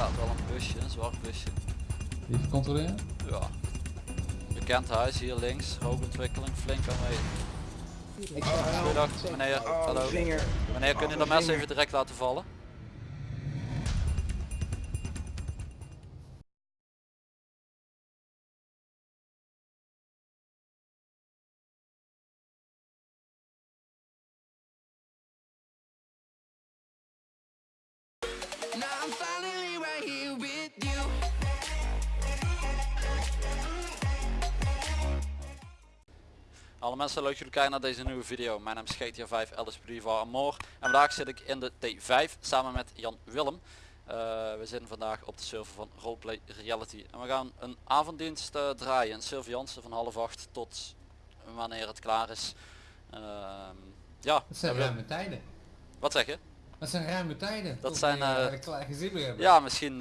staat wel een busje, een zwart busje. Even controleren. Ja. Bekend huis hier links, rookontwikkeling, flink aanwezig. Goedendag meneer, hallo. Meneer, kun je dat mes even direct laten vallen? Mensen, leuk dat jullie kijken naar deze nieuwe video. Mijn naam is GTA 5 Alice Priva Amor. En vandaag zit ik in de T5 samen met Jan Willem. Eh, we zitten vandaag op de server van Roleplay Reality. En we gaan een avonddienst eh, draaien in Sylvianse van half acht tot wanneer het klaar is. Ehm, ja, Dat zijn we- ruime tijden. wat zeg je? Dat zijn ruime tijden. Dat zijn, we, eh, hebben. Ja, misschien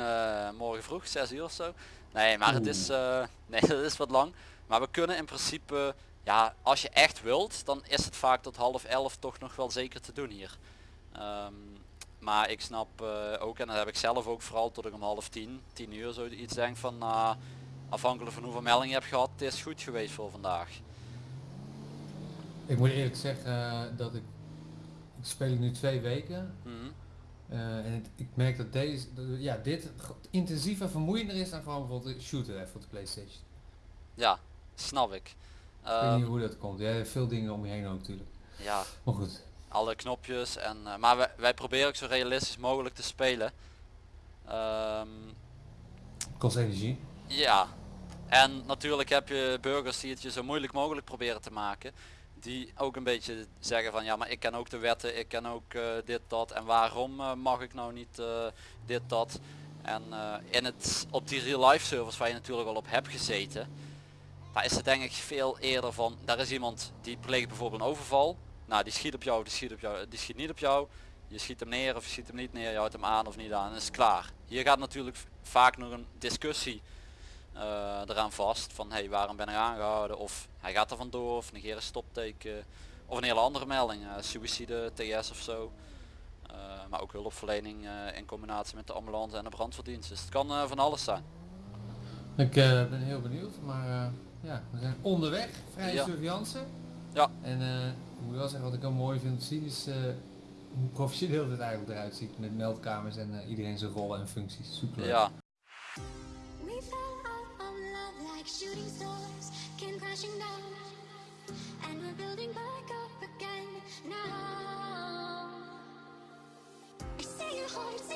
morgen vroeg, 6 uur of zo. Nee, maar het is, nee, dat is wat lang. Maar we kunnen in principe, ja, als je echt wilt, dan is het vaak tot half elf toch nog wel zeker te doen hier. Ehm, maar ik snap eh, ook, en dat heb ik zelf ook vooral tot ik om half tien, tien uur zo iets denk van, nou, afhankelijk van hoeveel meldingen je hebt gehad, het is goed geweest voor vandaag. Ik moet eerlijk zeggen eh, dat ik, ik speel nu twee weken. Mhm. eh, en het- ik merk dat deze, ja, dit intensiever vermoeiender is dan gewoon bijvoorbeeld de shooter even op de Playstation. Ja, snap ik. Ik weet Ehm, niet hoe dat komt. Ja, veel dingen om je heen ook natuurlijk. ja, Maar goed. alle knopjes en eh, maar wij, wij proberen ook zo realistisch mogelijk te spelen. Ehm, Kost energie. ja, en natuurlijk heb je burgers die het je zo moeilijk mogelijk proberen te maken. Die ook een beetje zeggen van ja maar ik ken ook de wetten, ik ken ook eh, dit dat en waarom eh, mag ik nou niet dit dat. En in het, op die real life servers waar je natuurlijk al op hebt gezeten, daar is het denk ik veel eerder van, daar is iemand die pleegt bijvoorbeeld een overval. Nou die schiet op jou, die schiet op jou, die schiet niet op jou. Je schiet hem neer of je schiet hem niet neer, je houdt hem aan of niet aan en is klaar. Hier gaat natuurlijk vaak nog een discussie eh, eraan vast van hey waarom ben ik aangehouden of hij gaat er vandoor of negeer een stopteken of een hele andere melding, eh suïcide, TS of zo. Eh, maar ook hulpverlening in combinatie met de ambulance en de brandweerdienst. Dus het kan van alles zijn. Ik ben heel benieuwd, maar ja, we zijn onderweg, vrij Ja. surveillance. Ja. En eh, ik moet wel zeggen, wat ik wel mooi vind te zien is eh, hoe professioneel dit eigenlijk eruit ziet met meldkamers en eh, iedereen zijn rollen en functies. Super. leuk. Ja,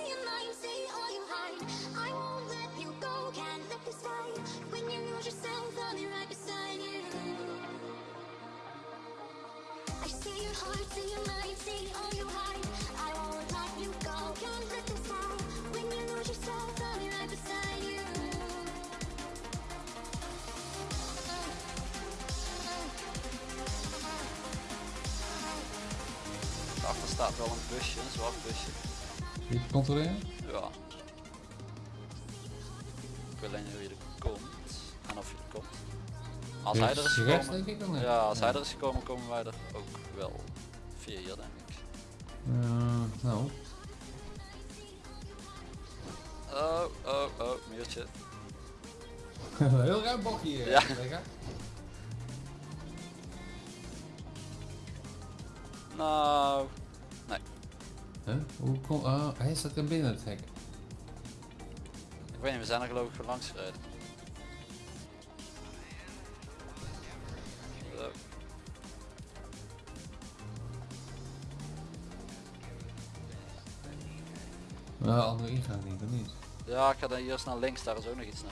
your mind, all you hide. I won't let you go, can't let this. When you lose yourself, I'll be right beside you. I see your heart, see your mind, see all you hide. I won't let you go, can't let this fight. When you lose yourself, I'll be right beside you. daarachter staat wel een busje, een zwart busje. Even controleren. Ja. Ik weet alleen hoe je er komt je komt. Als hij er is gekomen, denk ik dan. ja, als hij er is gekomen, komen wij er ook wel via hier denk ik. Eh, nou, Oh, oh, oh, muurtje. heel ruim bokje hier. Ja. collega. Nou, Huh? Hoe kom, oh, hij staat er binnen het hek. ik weet niet, we zijn er geloof ik voor langs gereden. Nou, andere ingang niet, niet? Ja, ik ga dan hier naar links, daar is ook nog iets naar.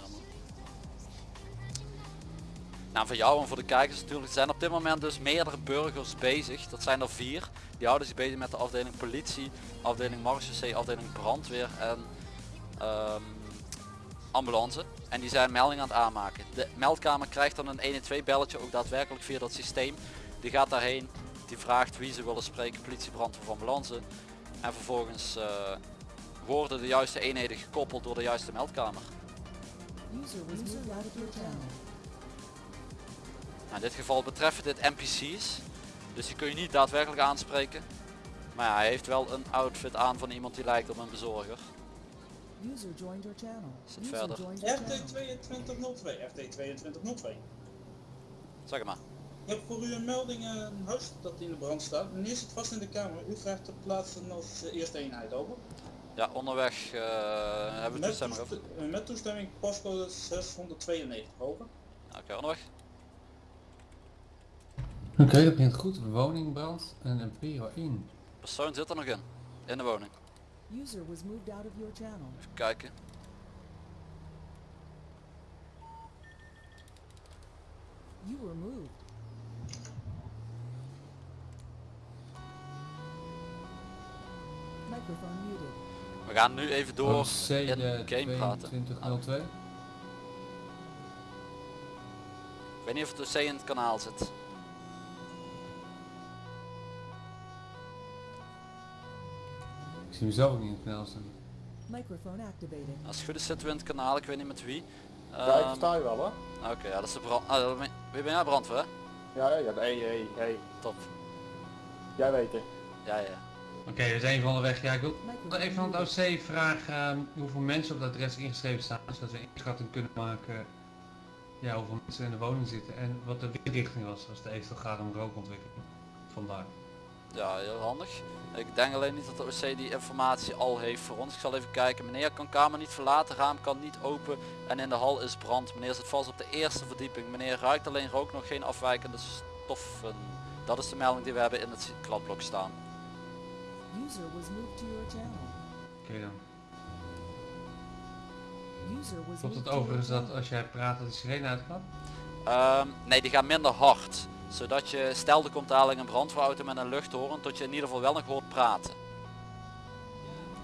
Nou, voor jou en voor de kijkers natuurlijk zijn op dit moment dus meerdere burgers bezig. Dat zijn er vier. Die houden zich bezig met de afdeling politie, afdeling marechaussee, afdeling brandweer en ehm, ambulance. En die zijn meldingen aan het aanmaken. De meldkamer krijgt dan een 112 belletje ook daadwerkelijk via dat systeem. Die gaat daarheen, die vraagt wie ze willen spreken, politie, brandweer of ambulance. En vervolgens eh, worden de juiste eenheden gekoppeld door de juiste meldkamer. Nou, in dit geval betreffen dit NPC's, dus die kun je niet daadwerkelijk aanspreken. Maar ja, hij heeft wel een outfit aan van iemand die lijkt op een bezorger. User joined your channel. User verder? joined your channel. RT2202, RT2202. Zeg maar. Ik heb voor u een melding, een huis dat in de brand staat. Meneer zit vast in de kamer. U vraagt te plaatsen als eerste eenheid over. Ja, onderweg eh, hebben we Met, toestemming over. toest- eh, met toestemming postcode 692 over. Oké, onderweg. Oké, dat begint goed. Woningbrand en een Prio 1. Persoon zit er nog in. In de woning. User was moved out of your channel. Even kijken. You were moved. Microphone muted. We gaan nu even door OC in de game praten. 2202. Ik weet niet of het OC in het kanaal zit. Ik zie mezelf ook niet in het kanaal staan. Microphone activated. Als het goed is zitten we in het kanaal, ik weet niet met wie. Ja, ik Ehm, versta je wel hoor. Oké, ja, dat is de brand. Ah, wie ben jij brandweer? hè? Ja, ja, ja, hey, hey, hey. Top. Jij weet het. Ja, ja. Oké, we zijn van de weg. Ja, ik wil even van het OC vragen ehm, hoeveel mensen op dat adres ingeschreven staan, zodat we een inschatting kunnen maken ja, hoeveel mensen in de woning zitten en wat de windrichting was als het eventueel gaat om rookontwikkeling. Vandaar. Ja, heel handig. Ik denk alleen niet dat de OC die informatie al heeft voor ons. Ik zal even kijken. Meneer kan kamer niet verlaten, raam kan niet open en in de hal is brand. Meneer zit vast op de eerste verdieping. Meneer ruikt alleen rook, nog geen afwijkende stoffen. Dat is de melding die we hebben in het kladblok staan. User was moved to your channel. Oké dan. Klopt het overigens dat als jij praat dat de sirene uitgaat? Ehm, nee, die gaan minder hard. Zodat je, stel er komt dadelijk een brandweerauto met een luchthoren, tot je in ieder geval wel nog hoort praten.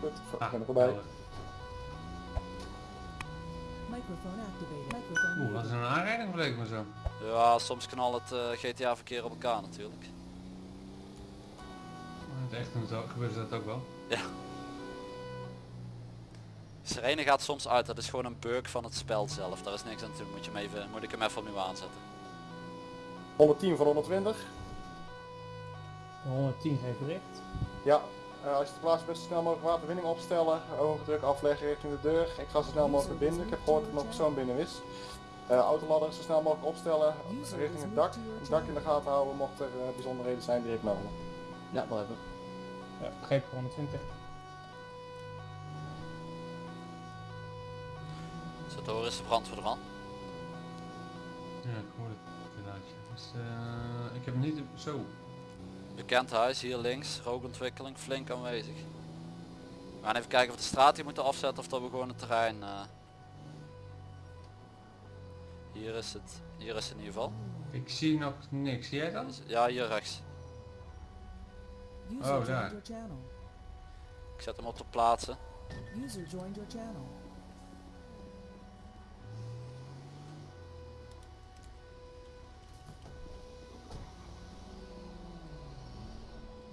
Goed, ik Ah, ben er voorbij. Oeh, wat is een aanrijding leek me zo? Ja, soms knal het eh, GTA verkeer op elkaar natuurlijk. Het echt ze ook- gebeurt dat ook wel. Sirene gaat soms uit, dat is gewoon een bug van het spel zelf. Daar is niks aan te doen, moet, je hem even, moet ik hem even opnieuw aanzetten. 110 van 120. 110 geeft bericht. Ja, eh, als je te plaatsen bent, zo snel mogelijk waterwinning opstellen. Hoge druk afleggen richting de deur. Ik ga zo snel mogelijk binnen. Ik heb gehoord dat er nog een persoon binnen is. Eh autoladder zo snel mogelijk opstellen richting het dak. Het dak in de gaten houden mocht er eh, bijzonderheden zijn die ik melden. Ja, wel hebben. Ja, begrepen 120. Zit te horen is de brandweer er al. Ja, ik hoor het inderdaad. Dus, eh, ik heb hem niet zo. Bekend huis hier links, rookontwikkeling flink aanwezig. We gaan even kijken of we de straat hier moeten afzetten of dat we gewoon het terrein... eh, Hier is het, hier is het in ieder geval. Ik zie nog niks. Zie jij dat? Ja, hier rechts. User Oh, daar. your channel. Ik zet hem op te plaatsen. User joined your channel.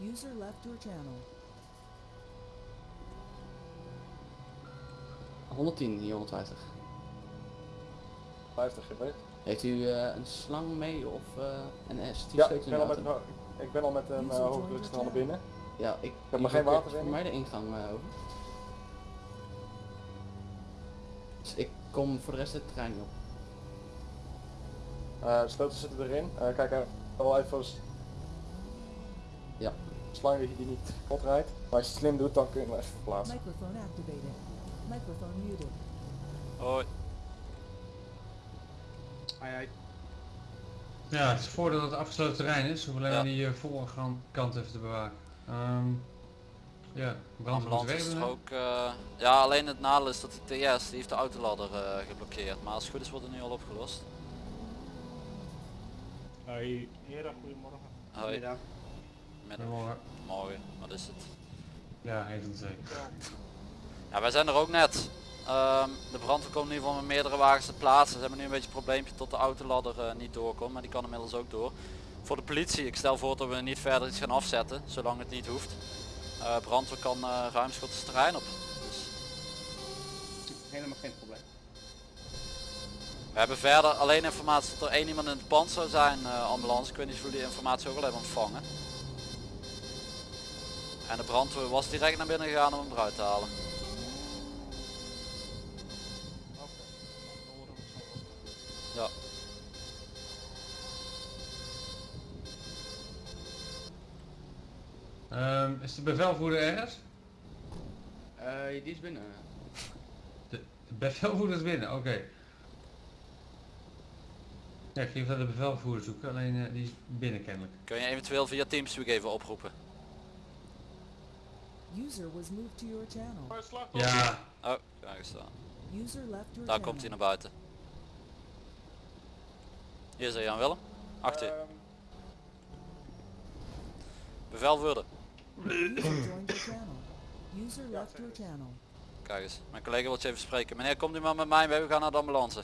User left your channel. 110, hier 150. 50 geweest. Heeft u eh, een slang mee of eh, een S? Die Ja, steekt ik ben, de al. Ik ben al met een uh, hoogdrukstraal naar binnen. Ja, ik heb ik geen water in. mij de ingang eh, over. Dus ik kom voor de rest het terrein op. Eh, de sleutels zitten erin. Eh, kijk wel even Ja. slang dat je die niet kapot rijdt. Maar als je het slim doet, dan kun je hem even verplaatsen. Microphone activated. Microphone muted. Hoi. Ja, het is voordat het afgesloten terrein is. Hoef alleen Ja. maar die uh, voorkant even te bewaken. Ehm ja, brand moet Ambulance weg is doen, er hè? ook. eh, ja, alleen het nadeel is dat de TS die heeft de autoladder eh, geblokkeerd. Maar als het goed is wordt het nu al opgelost. Hoi. Heren, goedemorgen. Hoi. Middag. Middag. Goedemorgen. Morgen. Wat is het? Ja, heet het zeker. Ja, wij zijn er ook net. Ehm, de brandweer komt in ieder geval met meerdere wagens te plaatsen. Ze hebben nu een beetje een probleempje tot de autoladder eh, niet doorkomt. Maar die kan inmiddels ook door. Voor de politie, ik stel voor dat we niet verder iets gaan afzetten. Zolang het niet hoeft. Eh brandweer kan het terrein op. Dus Helemaal geen probleem. we hebben verder alleen informatie dat er één iemand in het pand zou zijn, ambulance. Ik weet niet of jullie die informatie ook al hebben ontvangen. En de brandweer was direct naar binnen gegaan om hem eruit te halen. Is de bevelvoerder ergens? Eh, die is binnen. De, de bevelvoerder is binnen, oké. Ja, ik ga even naar de bevelvoerder zoeken, alleen eh, die is binnen kennelijk. Kun je eventueel via Teamspeak even oproepen? User was moved to your channel. Ja, Oh, daar. User left your Daar komt hij naar buiten. Hier is hij Jan Willem. Achter je. Ehm, Bevelvoerder. User left your channel. Kijk eens. Mijn collega wil je even spreken. Meneer, komt u maar met mij mee. We gaan naar de ambulance.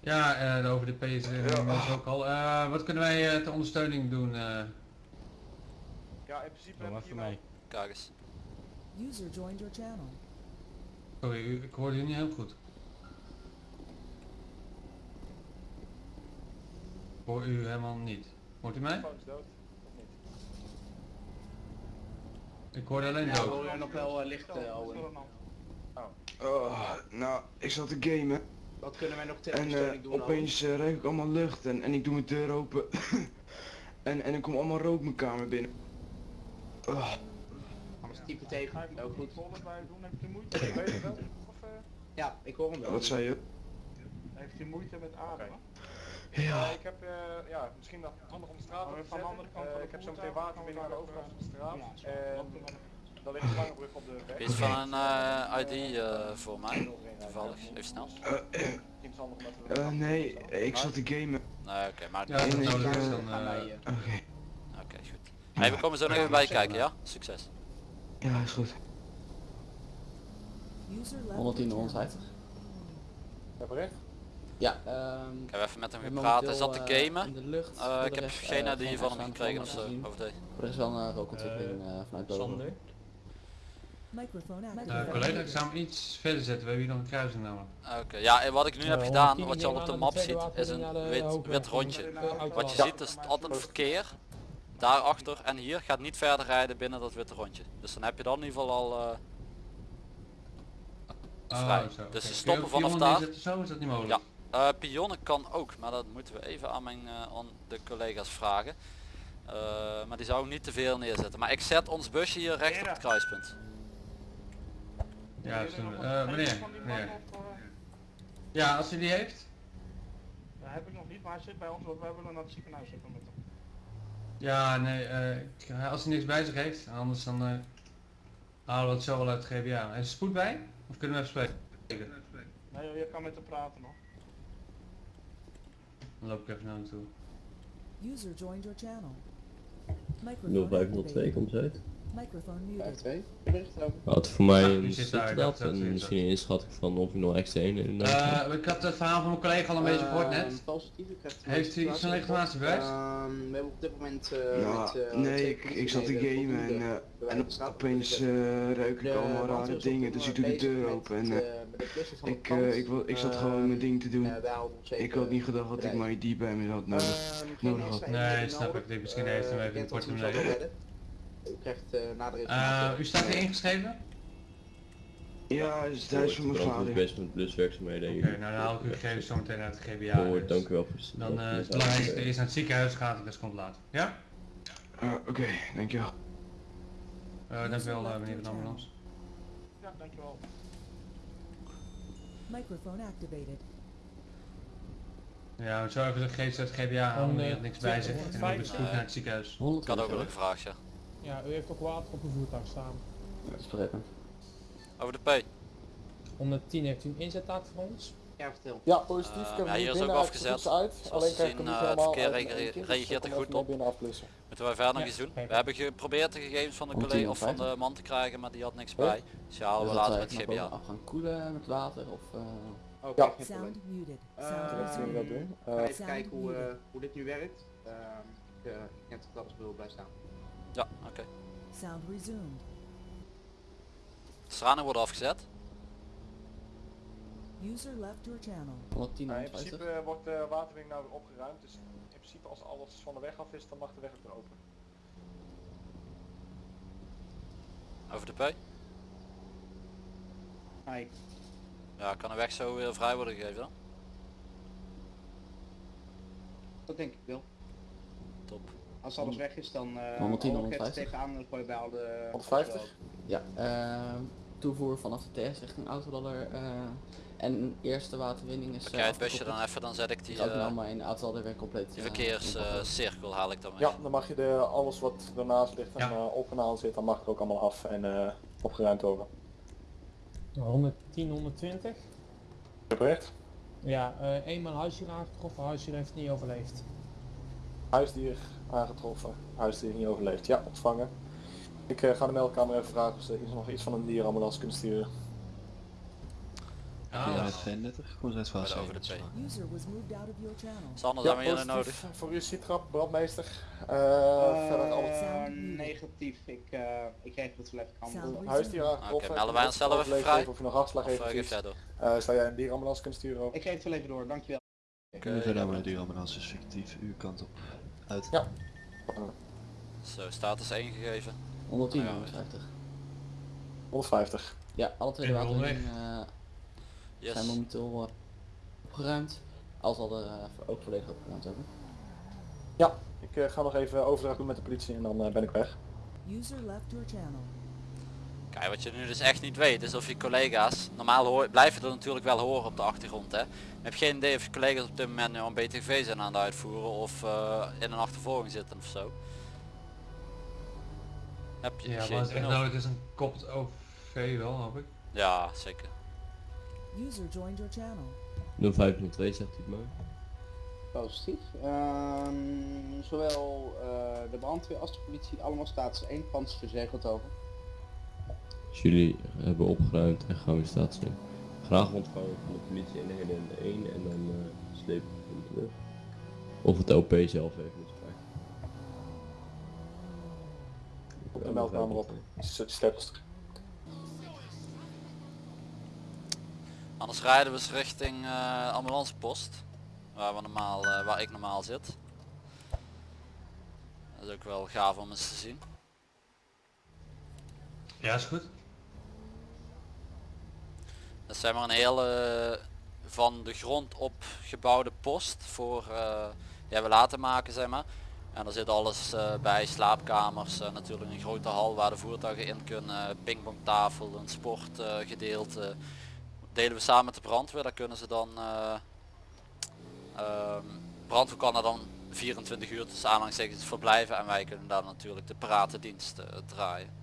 ja eh, over de P is inmiddels ook al. Eh, wat kunnen wij eh, ter ondersteuning doen? eh? ja, in principe hier mij. Kijk eens. User joined your channel. Sorry, u- ik hoorde u niet heel goed. Ik hoor u helemaal niet. Hoort u mij? telefoon is dood. Of niet? Ik hoorde alleen Ja, dood. hoor je nog wel eh, licht, eh, Owen. Oh, nou, ik zat te gamen Wat kunnen wij nog ter en eh, doen? opeens eh, ruik ik allemaal lucht en, en ik doe mijn deur open en, en er komt allemaal rook mijn kamer binnen. Oh? Anders type tegen. Ook goed. Doen, heeft u moeite? Weet je wel? Of, eh, Ja, ik hoor hem wel. wat zei je? Heeft u moeite met ademen? Ja, eh, ik heb, eh, ja, misschien nog handig om de straat op te van de zetten. andere kant Eh, van de ik heb zo meteen gaan we waterwinning aan de overkant van de straat. En Dat dan ligt een slangenbrug op de weg. Iets van een eh, ID eh, voor mij. Toevallig. Even snel. Is nee, ik zat te gamen. Nee, oké. maar Ja, is dan... Oké, Oké, goed. Hey, we komen zo nog even bij je kijken, ja? Succes. ja is goed. User left 110 your channel. 150. Heb je recht? Ja, ehm Ik heb even met hem gepraat. Hij zat te eh, gamen. in de lucht. Eh, ik de heb rest, geen eh, ID van hem gekregen of zo. gezien. Over de... Er is wel een rookontwikkeling eh, vanuit boven. Sander. Eh, activated. collega, ik zou hem iets verder zetten. We hebben hier nog een kruising namelijk. Oké, ja, en wat ik nu heb Eh, gedaan, 110 wat je al op de map ziet, is een wit, wit rondje. auto. Wat je ziet is altijd verkeer daarachter en hier gaat niet verder rijden binnen dat witte rondje. Dus dan heb je dan in ieder geval al eh, vrij. Oh, zo, Dus ze stoppen vanaf daar. Zo is dat niet mogelijk. Ja. Eh, pionnen kan ook, maar dat moeten we even aan, mijn, eh, aan de collega's vragen. Eh, maar die zou ik niet te veel neerzetten. Maar ik zet ons busje hier recht op het kruispunt. Ja, Eh, een meneer? Ja, als u die heeft. Dat heb ik nog niet, maar hij zit bij ons, want wij willen naar het ziekenhuis zitten met hem. Ja, nee, eh, als hij niks bij zich heeft, anders dan eh, halen we het zo wel uit het GBA. En is er spoed bij? Of kunnen we even spreken? Nee, joh, je kan met hem praten nog. Dan loop ik even naar hem toe. User joined your channel. Microphone 0502 activated. komt ze uit. Microphone muted. 5-2. Bericht over. Had voor mij een dat en misschien een inschatting van of ik nog extra een in de Eh, ik had het verhaal van mijn collega al een beetje gehoord net. Ehm, Heeft u iets van legitimatie bewijs? Ehm, we hebben op dit moment eh Ja, met, eh, nee, ik, ik zat te gamen en, eh, en opeens ruik ik de allemaal rare dingen, dus ik doe de deur met open en eh, eh, van de ik, eh, ik, wil, ik zat gewoon mijn ding te doen. Eh, Ik even had niet gedacht dat ik mijn ID bij me had nodig. Ehm, nodig had. Nee, snap nodig. ik. Ik misschien Eh, heeft hem even ik denk een dat redden. U krijgt eh nadere Eh, informatie. u staat hier ingeschreven? Ja, het is thuis van mijn is vader. best met bluswerkzaamheden. Oké, nou dan haal ik uw gegevens zo meteen uit het GBA. Gehoord, dus dank u wel voor Dan eh is het de belangrijkste uitleg. eerst naar het ziekenhuis gaat en de komt later. Ja? Oké, dankjewel. Uh, dankjewel uh, meneer van de ambulance. Ja, dankjewel. Microphone activated. Ja, we zo even de gegevens uit het GBA Dan, maar eh, heeft niks bij zich. En dan lopen ze goed naar het ziekenhuis. Ik had ook wel een gevraagd, ja. Ja, u heeft ook water op uw voertuig staan. Dat is begrepen. Over de P. 110 heeft u een inzettaak voor ons? Ja, vertel. Ja, positief. Eh, heb ja, hier is ook afgezet. uit. Zoals Alleen zien, eh, het helemaal verkeer reageert- er goed op. naar binnen afblussen. Moeten wij verder nog Ja, iets doen? We hebben geprobeerd de gegevens van de collega of van 10.50. de man te krijgen, maar die had niks Ja. bij. Dus halen we Dus later met het GBA. af gaan koelen met water of... eh Oké, Ja. geen Sound muted. Eh, Sound dat doen. Ik ga Eh, even kijken hoe, eh, hoe dit nu werkt. Ehm, ik, ik denk dat wil blijven staan. Ja, oké. Sound resumed. De straling wordt afgezet. User left your channel. 110 nou, in 150. principe wordt de waterwinning nou weer opgeruimd. Dus principe als alles van de weg af is, dan mag de weg ook weer open. Over de P. Hi. Ja, kan de weg zo weer vrij worden gegeven dan? Dat denk ik wel. Top. Als alles weg is, dan eh 110, hou ik het 150. tegenaan en gooi je bij al de... 150? Ja, eh, toevoer vanaf de TS richting autoladder. eh en eerste waterwinning is... Pak eh, het busje dan even, dan zet ik die, ook eh, nou maar in de autoladder weer compleet. die eh, verkeerscirkel haal ik dan mee. Ja, dan mag je de, alles wat ernaast ligt en op kanaal zit, dan mag het ook allemaal af en eh, opgeruimd worden. 110, 120. Geprecht. Ja, eh eenmaal huisdier aangetroffen, huisdier heeft niet overleefd. Huisdier aangetroffen, huisdier niet overleefd. Ja, ontvangen. Ik eh, ga de meldkamer even vragen of ze iets- nog iets van een dierenambulance kunnen sturen. Ja, dat- 32, gewoon zes Bij vast. de over de twee. User was moved out of your channel. Sander, Ja, zijn we positief nodig? Voor u Citrap, brandmeester. Eh Eh, verder alles. negatief. Ik, eh ik kreeg het wel even kan. Huisdier aangetroffen. Oké, melden wij onszelf even vrij? even Of je nog hartslag Of, heeft eh? Eh, zou jij een dierenambulance kunnen sturen? ook? Ik geef het wel even door, dankjewel. Kunnen we verder met de dierenambulance is fictief, uw kant op. Uit. Ja. Zo, status 1 gegeven. 110, Ja, 150. 150. Ja, alle twee de eh Yes. zijn momenteel eh, opgeruimd. Als al de eh, ook volledig opgeruimd hebben. Ja, ik eh, ga nog even overdracht doen met de politie en dan ben ik weg. User left your channel. Kijk, wat je nu dus echt niet weet is of je collega's, normaal hoor, blijven er natuurlijk wel horen op de achtergrond hè. Je hebt geen idee of je collega's op dit moment nu een BTV zijn aan het uitvoeren of eh, in een achtervolging zitten of zo. Heb je Ja, geen maar het, echt benul. nou, het is een kopt OV wel, hoop ik. Ja, zeker. User joined your channel. 0502 zegt hij het maar. Positief. Ehm, zowel eh, de brandweer als de politie, allemaal status 1 pand is verzegeld over. Als jullie hebben opgeruimd en gaan we staat zijn. Graag ontvangen van de politie in de 1 en dan uh, sleep ik hem terug. Of het OP zelf even is vrij. Op de meldkamer op. Zet je sleutels terug. Anders rijden we eens richting eh ambulancepost. Waar, we normaal, eh, waar ik normaal zit. Dat is ook wel gaaf om eens te zien. Ja, is goed. Dat zeg maar een hele van de grond op gebouwde post voor eh ja, we laten maken zeg maar. En er zit alles eh, bij, slaapkamers, eh, natuurlijk een grote hal waar de voertuigen in kunnen, pingpongtafel, een sportgedeelte. Delen we samen met de brandweer, daar kunnen ze dan, ehm, brandweer kan dan 24 uur tussen aanhalingstekens verblijven en wij kunnen daar natuurlijk de paratendienst eh, draaien.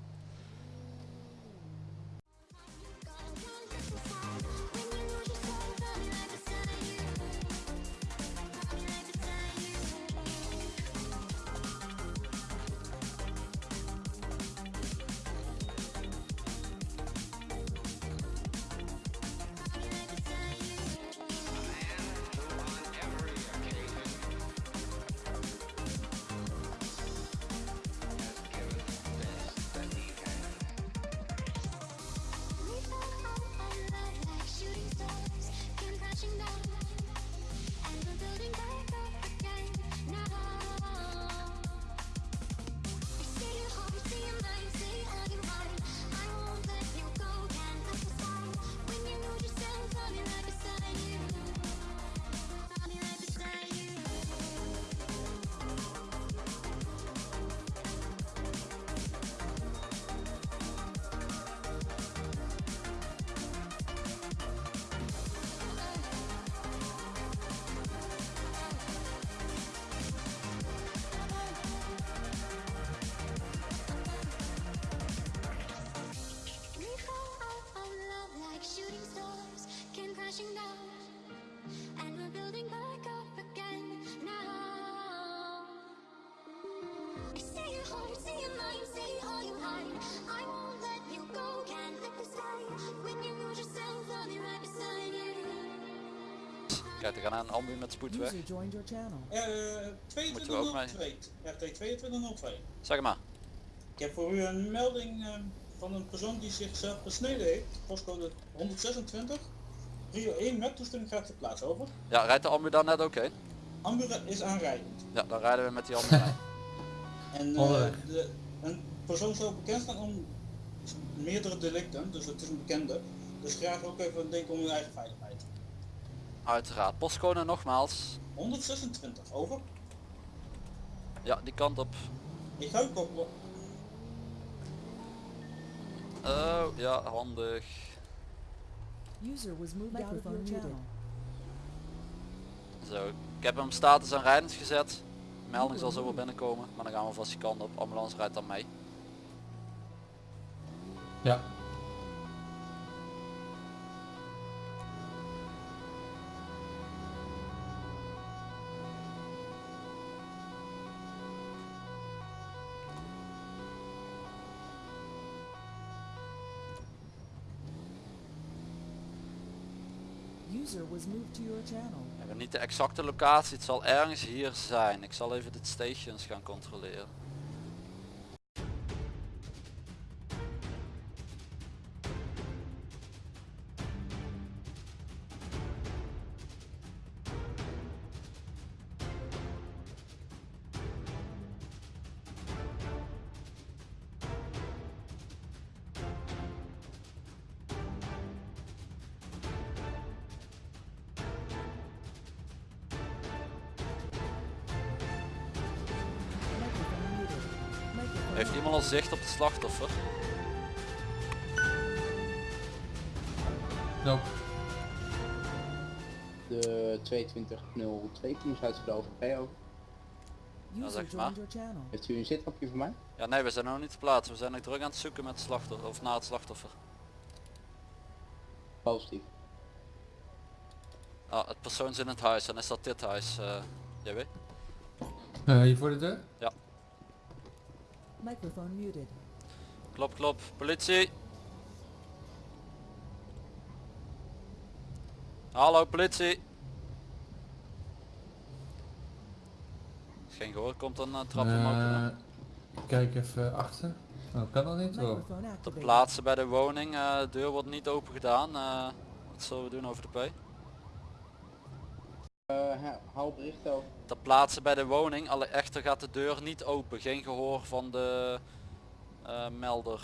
Kijk, er gaan een ambu met spoed weg. Eh mee? 2202. RT 2202. Zeg maar. Ik heb voor u een melding eh, van een persoon die zichzelf besneden heeft. Postcode 126. Rio 1 met toestemming gaat ter plaats over. Ja, rijdt de ambu dan net oké? Ambu is aanrijdend. Ja, dan rijden we met die ambu. En eh, de, een persoon zou bekend staan om meerdere delicten, dus het is een bekende. Dus graag ook even denken om uw eigen veiligheid. Uiteraard. Postcode nogmaals. 126, over. Ja, die kant op. Ik ga ook koppelen. Oh, ja, handig. User was moved out of your channel. Zo, ik heb hem status aan rijdend gezet. Melding zal zo wel binnenkomen, maar dan gaan we vast die kant op. Ambulance rijdt dan mee. Ja. Was. We hebben niet de exacte locatie, het zal ergens hier zijn. Ik zal even de stations gaan controleren. Heeft iemand al zicht op het slachtoffer? Nope. De 2202 teams uitgelopen. PO. Ja, User zeg maar. Heeft u een zitkapje voor mij? Ja nee, we zijn nog niet te plaatsen. We zijn nog druk aan het zoeken met het slachtoffer, of naar het slachtoffer. Positief. Ah, het persoon is in het huis, dan is dat dit huis, eh JW? Eh, hier voor de deur? Ja, Microphone muted. klopt klopt. Politie! Hallo politie! Is Geen gehoor, komt een uh, trap omhoog. Eh, kijk even achter. Oh, kan dat niet? Oh. Microphone Te activated. plaatsen bij de woning, eh, de deur wordt niet open gedaan. eh, wat zullen we doen over de P? Eh, ha- hou bericht over. Ter plaatse bij de woning, alle echter gaat de deur niet open. Geen gehoor van de eh, melder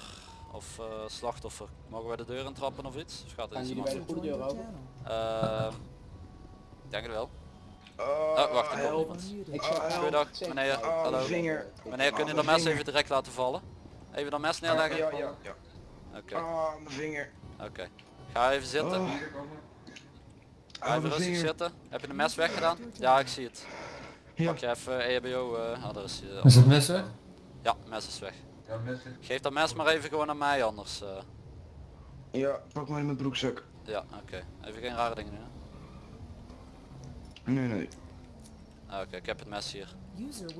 of eh, slachtoffer. Mogen wij de deur intrappen of iets? Of gaat er Gaan iets bij de iemand? goede deur open? Eh, ik denk het wel. Oh, Oh, wacht, er komt. Ik zeg Oh, Goedendag, meneer. Oh, Hallo. vinger. Meneer, kun je Oh, dat mijn mes even direct laten vallen? Even dat mes neerleggen? Ja, ja, ja. Oké, Ah, mijn vinger. oké. Ga even zitten. Oh. Mijn rustig zitten. Heb je de mes weggedaan? Ja, ik zie het. Ja. Pak je even EHBO, eh oh, daar is hij. Is het mes weg? Ja, mes is weg. Ja, mes Geef dat mes maar even gewoon aan mij anders. eh. Ja, pak maar in mijn broekzak. ja, oké. Even geen rare dingen doen. hè. Nee, nee. Ah, Oké, ik heb het mes hier.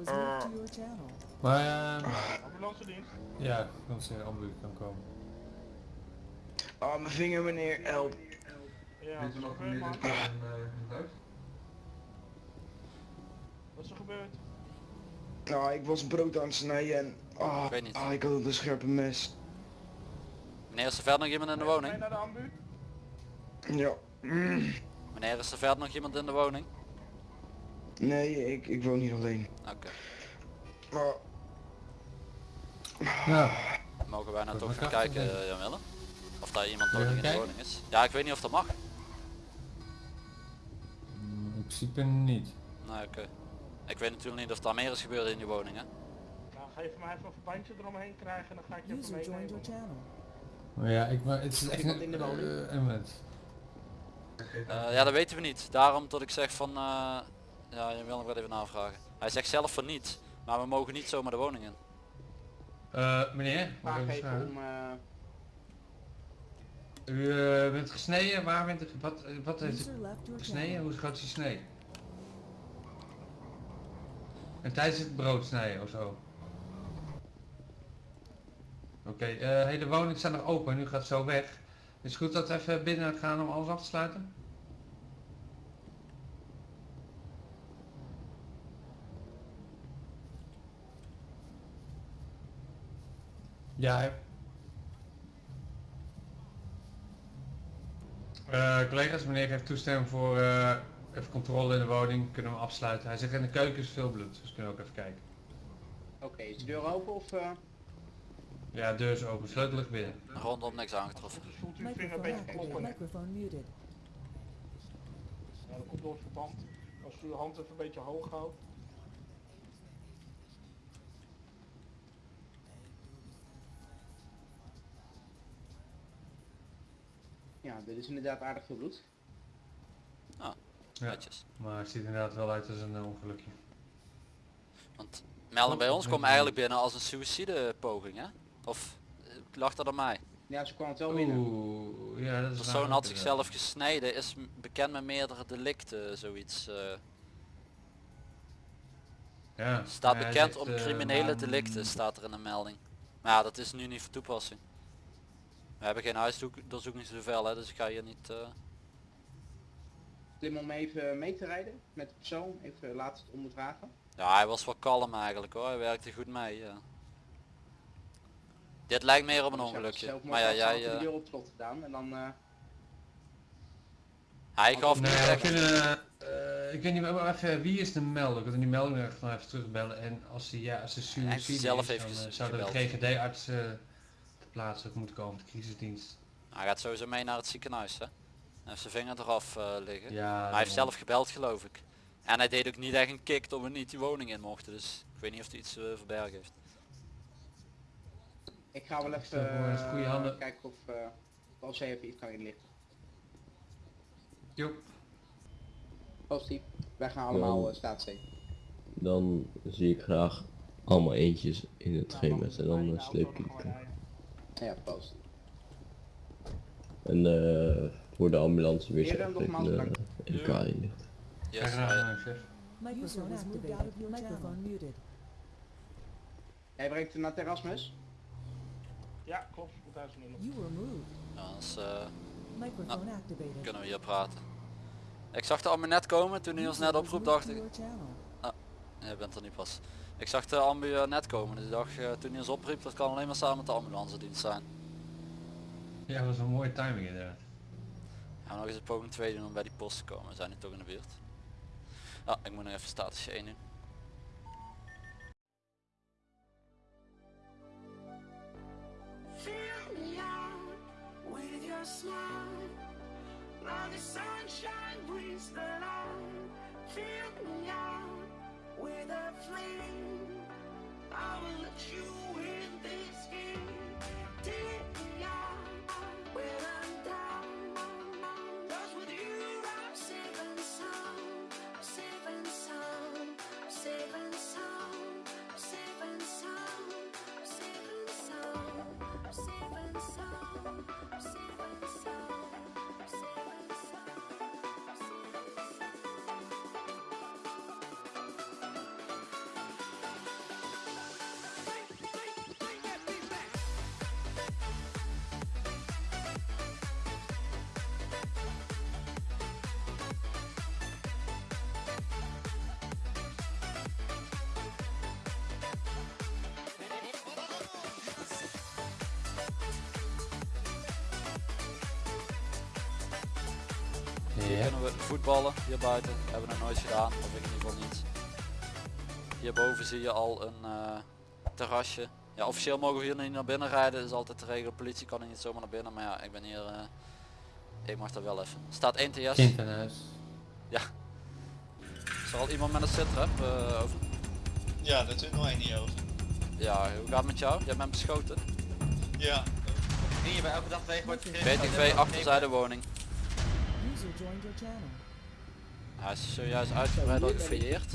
Channel. Maar eh, Ambulance dienst. ja, dan ze ambulant kan komen. Ah, mijn vinger meneer, help. Ja, wat is er gebeurd man? huis? Wat is er gebeurd? Nou, ik was brood aan het snijden en... Ah, Ik weet niet. ah, ik had een scherpe mes. Meneer, is er verder nog iemand in de Ga je woning? naar de ambu? Ja. Mm. Meneer, is er verder nog iemand in de woning? Nee, ik, ik woon hier alleen. Oké. Maar... Ja. Mogen wij nou toch krachten kijken, uh, Jan Willem? Of daar iemand nog in de woning is? Ja, ik weet niet of dat mag. Principe niet. Nee, oké. Ik weet natuurlijk niet of daar meer is gebeurd in die woning, hè? Nou, ga je van mij even een verbandje eromheen krijgen en dan ga ik je even User meenemen. Maar ja, ik, maar het is echt een, in de woning? eh, een moment. Eh, ja, dat weten we niet. Daarom dat ik zeg van... eh ja, je wil nog wel even navragen. Hij zegt zelf van niet. Maar we mogen niet zomaar de woning in. Eh, meneer, mag ik Vraag even even vragen? om... eh, U eh, bent gesneden, waar bent u, wat, eh, wat heeft u gesneden? Hoe groot is die snee? En tijdens het brood snijden of zo? Oké, eh hele woning staat nog open en u gaat zo weg. Is het goed dat we even binnen gaan om alles af te sluiten? Ja. Eh, collega's, meneer heeft toestemming voor eh, even controle in de woning. Kunnen we hem afsluiten. Hij zegt in de keuken is veel bloed, dus kunnen we ook even kijken. Oké, is de deur open of... eh, Ja, deur is open, sleutel ligt binnen. Rondom niks aangetroffen. Dus voelt u uw vinger een beetje kloppen. Microphone muted. Ja, dat komt door het verband. Als u uw hand even een beetje hoog houdt. Dit is inderdaad aardig veel bloed. Ah, Ja, netjes. maar het ziet inderdaad wel uit als een eh, ongelukje. Want melding bij ons kwam eigenlijk binnen als een suïcidepoging hè? Of eh, lag dat aan mij? Ja, ze kwam het wel binnen. Oeh, ja dat De is persoon raar had zichzelf gesneden, is bekend met meerdere delicten, zoiets. eh. Ja, Staat bekend zegt, om eh, criminele delicten, staat er in de melding. Maar ja, dat is nu niet van toepassing. We hebben geen huisdoorzoeking zoveel hè, dus ik ga hier niet... eh, Slim om even mee te rijden met de persoon, even laten ondervragen. Ja, hij was wel kalm eigenlijk hoor, hij werkte goed mee. ja. Dit lijkt meer op een ongelukje. Maar ja, had jij... de eh, deur op slot gedaan en dan... eh, hij gaf kunnen, eh, ik weet niet, maar even, wie is de melder? Ik wil die nog even terugbellen. En als hij, ja, als heeft suicide zelf is, heeft dan eh, zou de. GGD-arts eh ter plaatse ook moeten komen, de crisisdienst. Hij gaat sowieso mee naar het ziekenhuis hè. Hij heeft zijn vinger eraf eh, liggen. Ja, hij heeft zelf gebeld geloof ik. En hij deed ook niet echt een kick toen we niet die woning in mochten. Dus ik weet niet of hij iets eh, verbergen heeft. ik ga wel het is goede even handen. eh, kijken of uh, als hij even iets kan inlichten. Jo. Positief. Wij gaan allemaal Ja. uh, staatszee. Dan zie ik graag allemaal eentjes in het GMS en dan uh, sleep ik het. Ja, positief. En eh voor de ambulance weer Heren, even nogmaals een bedankt. LK inlichten. Yes, Graag hij- gedaan, chef. Microphone was moved activated. out of your Microphone channel. muted. Hij brengt hem naar Terrasmus. Ja, klopt. Moet nog. You were moved. anders eh, Microphone activated. kunnen we hier praten. Ik zag de net komen toen hij ons net oproep dacht ik... Your channel. Ah, jij bent er niet pas. Ik zag de ambu eh, net komen dus ik dacht eh, toen hij ons opriep dat kan alleen maar samen met de ambulance dienst zijn. Ja, dat was een mooie timing inderdaad. Gaan we nog eens een poging 2 doen om bij die post te komen. We zijn nu toch in de buurt. Ah, ik moet nog even statusje 1 doen. Fill me out with your smile. Like the sunshine brings the light. Fill me out with a flame. I will let you in this game. Take Hier Ja. kunnen we voetballen hier buiten. Hebben we nog nooit gedaan, of ik in ieder geval niet. Hierboven zie je al een eh, terrasje. Ja, officieel mogen we hier niet naar binnen rijden. Dat is altijd de regel. Politie kan er niet zomaar naar binnen. Maar ja, ik ben hier... eh, ik mag dat wel even. Staat 1 TS. Ja. Is er al iemand met een sitrap eh over? Ja, daar doen wij niet over. Ja, hoe gaat het met jou? Jij bent beschoten. Ja. Je bij elke dag tegen wordt BTV achterzijde woning. User joined your channel. Hij is zojuist uitgebreid al gefouilleerd.